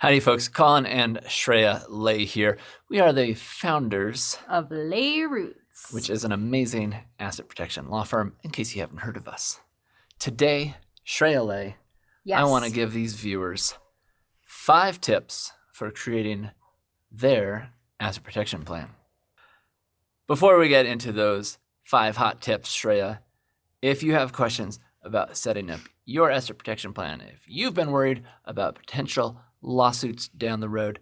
Howdy, folks. Colin and Shreya Lay here. We are the founders, Of Lay Roots. which is an amazing asset protection law firm, in case you haven't heard of us. Today, Shreya Lay, yes. I want to give these viewers five tips for creating their asset protection plan. Before we get into those five hot tips, Shreya, if you have questions about setting up your asset protection plan, if you've been worried about potential lawsuits down the road,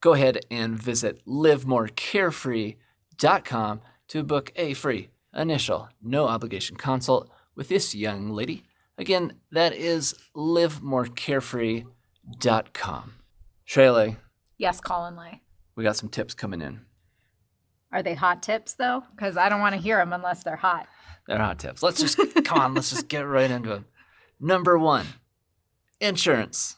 go ahead and visit livemorecarefree.com to book a free initial no obligation consult with this young lady. Again, that is livemorecarefree.com. Shreya, Yes, Colin Lay. we got some tips coming in. Are they hot tips though? Because I don't want to hear them unless they're hot. They're hot tips. Let's just come on. Let's just get right into them. Number one, insurance.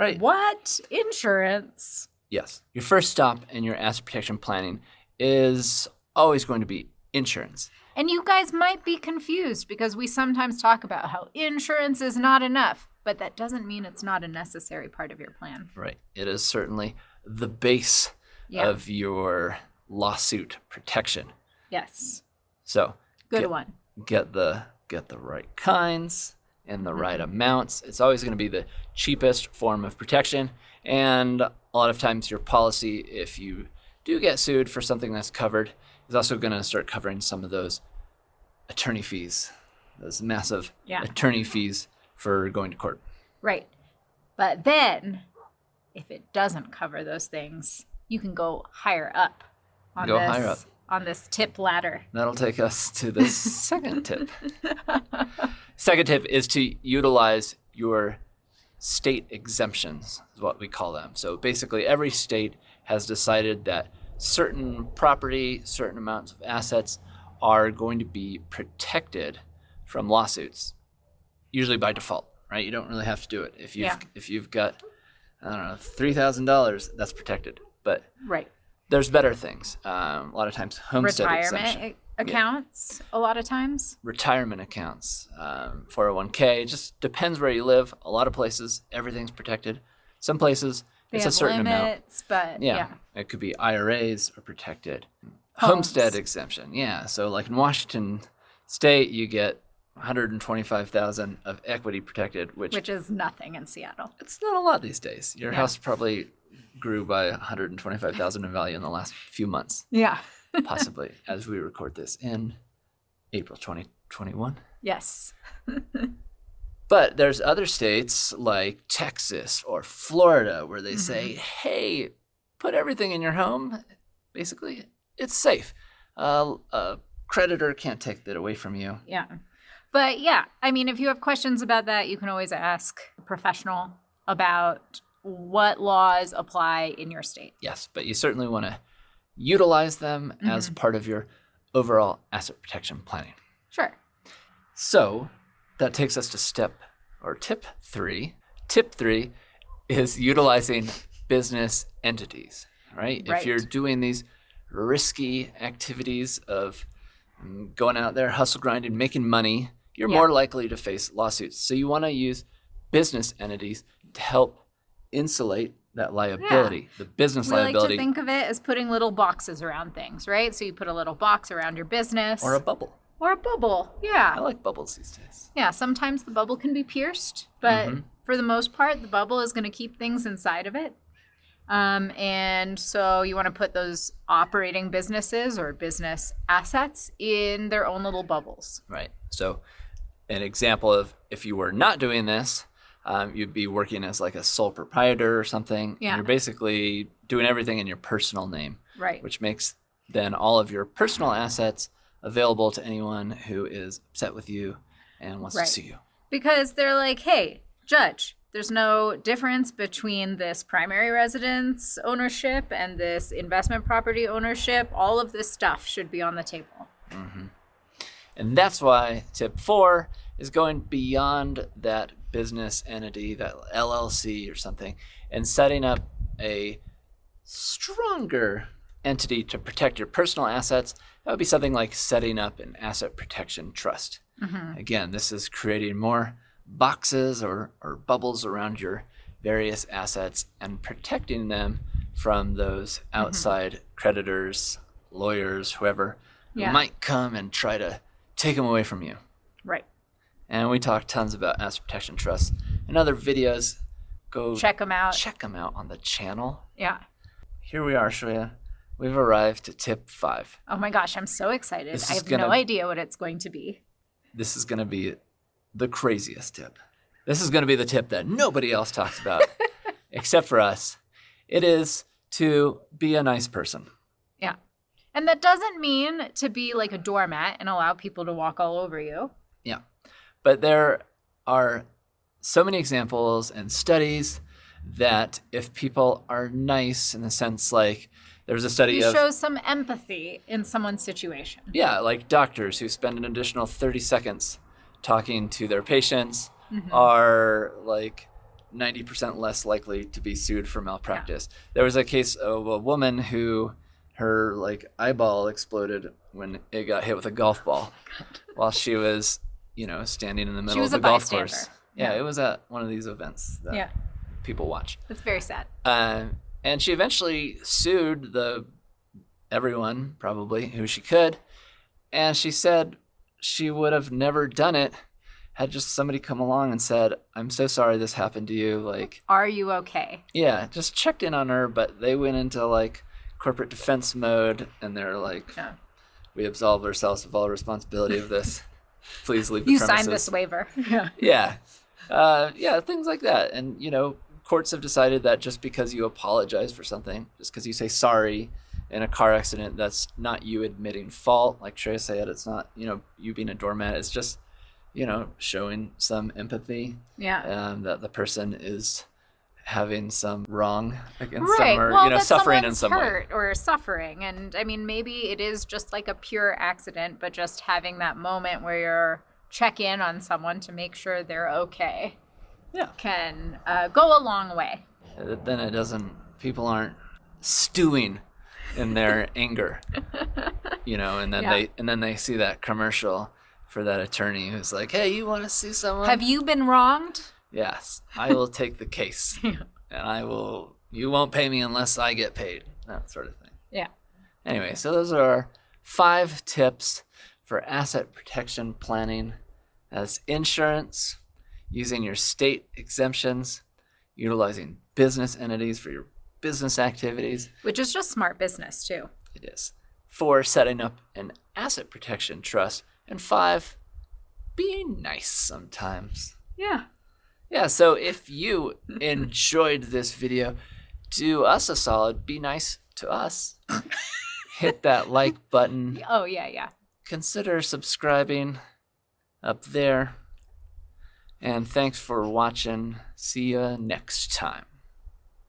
Right. What insurance? Yes. Your first stop in your asset protection planning is always going to be insurance. And you guys might be confused because we sometimes talk about how insurance is not enough, but that doesn't mean it's not a necessary part of your plan. Right. It is certainly the base Yeah. of your lawsuit protection. yes. So Good Get- one. get the get the right kinds and the right mm-hmm. amounts. It's always going to be the cheapest form of protection. And a lot of times your policy, if you do get sued for something that's covered, is also going to start covering some of those attorney fees, those massive Yeah. attorney fees for going to court. Right. But then if it doesn't cover those things, you can go higher up on Go this higher up. On this tip ladder. That'll take us to the second tip. Second tip is to utilize your state exemptions, is what we call them. So basically, every state has decided that certain property, certain amounts of assets are going to be protected from lawsuits, usually by default, right? You don't really have to do it. If you've Yeah. if you've got I don't know three thousand dollars, that's protected. But Right. There's better things. Um, a lot of times, homestead Retirement exemption accounts a lot of times. retirement accounts, um, 401k. It just depends where you live. A lot of places, everything's protected. Some places, They it's a certain amount. but Yeah. yeah. It could be IRAs are protected. Homes. Homestead exemption. Yeah. So like in Washington state, you get 125,000 of equity protected, which, Which is nothing in Seattle. it's not a lot these days. Your Yeah. house probably grew by 125,000 in value in the last few months, Yeah. possibly as we record this in April 2021. Yes. But there's other states like Texas or Florida where they say, Mm-hmm. hey, put everything in your home. Basically, it's safe. Uh, a creditor can't take that away from you. Yeah. But yeah, I mean, if you have questions about that, you can always ask a professional about what laws apply in your state. Yes, but you certainly want to utilize them Mm-hmm. as part of your overall asset protection planning. Sure. So that takes us to step or tip three. Tip three is utilizing business entities, right? If you're doing these risky activities of mm, going out there, hustle grinding, making money, you're Yeah. more likely to face lawsuits. So you want to use business entities to help insulate that liability, the business We like liability, to think of it as putting little boxes around things, right? So you put a little box around your business or a bubble. or a bubble. Yeah. I like bubbles these days. Yeah, sometimes the bubble can be pierced, but Mhm. for the most part, the bubble is going to keep things inside of it. Um, and so you want to put those operating businesses or business assets in their own little bubbles. Right. So, an example of if you were not doing this, um, you'd be working as like a sole proprietor or something. and Yeah. You're basically doing everything in your personal name, Right. which makes then all of your personal assets available to anyone who is upset with you and wants Right. to sue you. Because they're like, hey, judge, there's no difference between this primary residence ownership and this investment property ownership. All of this stuff should be on the table. And that's why tip four is going beyond that business entity, that LLC or something, and setting up a stronger entity to protect your personal assets. That would be something like setting up an asset protection trust. Mm-hmm. Again, this is creating more boxes or, or bubbles around your various assets and protecting them from those mm-hmm. outside creditors, lawyers, whoever, who might come and try to take them away from you. Right. And we talk tons about asset protection trusts and other videos. Go Check them out. check them out on the channel. Yeah. Here we are, Shreya. We've arrived to tip five. Oh my gosh, I'm so excited. This I have gonna- no idea what it's going to be. This is going to be the craziest tip. This is going to be the tip that nobody else talks about except for us. It is to be a nice person. Yeah. And that doesn't mean to be like a doormat and allow people to walk all over you. Yeah. But there are so many examples and studies that if people are nice in the sense like there's a study You of show some empathy in someone's situation. yeah, like doctors who spend an additional 30 seconds talking to their patients Mhm. are like 90% less likely to be sued for malpractice. There was a case of a woman who her like eyeball exploded when it got hit with a golf ball while she was, you know, standing in the middle of the golf bystander. course. Yeah, Yeah. it was at one of these events that Yeah. people watch. It's very sad. Uh, and she eventually sued the everyone probably who she could, and she said she would have never done it had just somebody come along and said, "I'm so sorry this happened to you." Like, Are you okay? yeah, just checked in on her, but they went into like corporate defense mode, and they're like, Yeah. "We absolve ourselves of all responsibility of this. Please leave the You premises." signed this waiver. Yeah. yeah uh, yeah things like that and you know courts have decided that just because you apologize for something just because you say sorry in a car accident that's not you admitting fault like Trey said it's not you know you being a doormat it's just you know showing some empathy Yeah. um, that the person is having some wrong against Right. or well, you know that suffering in some way hurt or suffering, and I mean, maybe it is just like a pure accident, but just having that moment where you're check in on someone to make sure they're okay yeah can uh, go a long way. Uh, then it doesn't people aren't stewing in their anger you know and then Yeah. they and then they see that commercial for that attorney who's like hey you want to see someone Have you been wronged? Yes i will take the case. And i will you won't pay me unless i get paid that sort of thing. Yeah. anyway so those are our five tips for asset protection planning. As insurance using your state exemptions utilizing business entities for your business activities. Which is just smart business too. it is. For setting up an asset protection trust. And five being nice sometimes. Yeah. Yeah so if you enjoyed this video do us a solid be nice to us. Hit that like button. Oh yeah, yeah. consider subscribing up there. And thanks for watching. See you next time